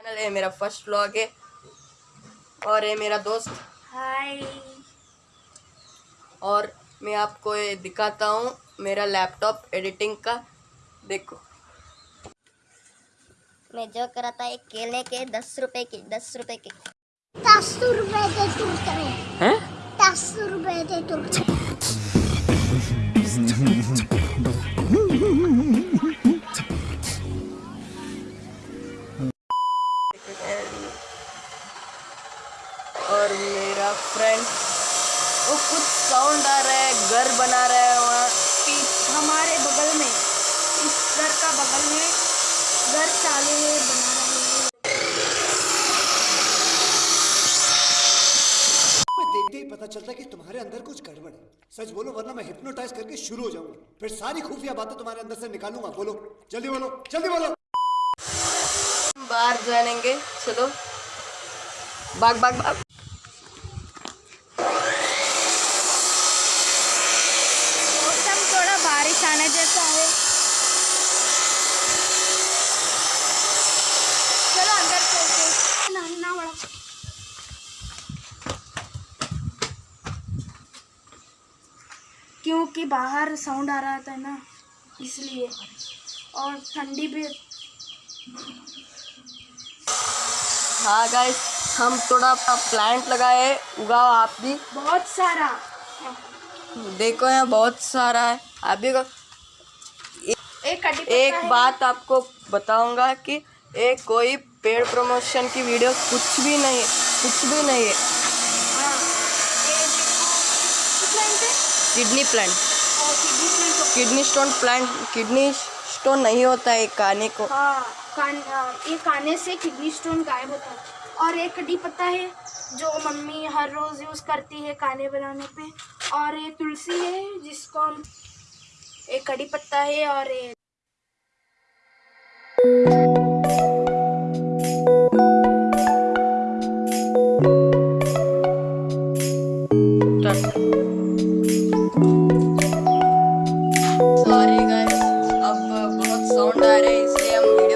Channel है मेरा first vlog है। और ये मेरा दोस्त। हाय और मैं आपको ये दिखाता हूँ मेरा लैपटॉप एडिटिंग का। देखो। मैं जो करा था एक केले के दस रुपए के दस रुपए के। दस रुपए दे तुरते हैं? दस रुपए दे तुरते और मेरा फ्रेंड वो कुछ साउंड आ रहा है घर बना रहा है वहाँ। हमारे बगल में इस घर का बगल में घर चालू है बना रहे हैं। देखते ही पता चलता है कि तुम्हारे अंदर कुछ गड़बड़ है। सच बोलो वरना मैं हिप्नोटाइज करके शुरू हो जाऊँगा। फिर सारी खुफिया बातें तुम्हारे अंदर से निकालूँगा। बोलो जल्दी बोलो जल्दी बोलो। बाहर जाएँगे चलो। बाग भाग भाग मौसम थोड़ा बारिश आने जैसा है चलो अंदर चलते नन्ना बड़ा क्योंकि बाहर साउंड आ रहा था ना इसलिए। और ठंडी भी हाँ गाइस हम थोड़ा प्लांट लगाए उगाओ आप भी। बहुत सारा। देखो यहाँ बहुत सारा है। आप भी उगाओ। एक एक बात आपको बताऊँगा कि एक कोई पेड़ प्रमोशन की वीडियो कुछ भी नहीं कुछ भी नहीं हाँ, ये देखो, कितना इंच है? Kidney plant. और kidney stone plant kidney stone नहीं होता है खाने को। हाँ कान हाँ, ये खाने से किडनी स्टोन गायब होता है। और एक कड़ी पत्ता है जो मम्मी हर रोज़ यूज़ करती है खाने बनाने पे। और ये तुलसी है जिसको हम एक कड़ी पत्ता है और ये parei sempre.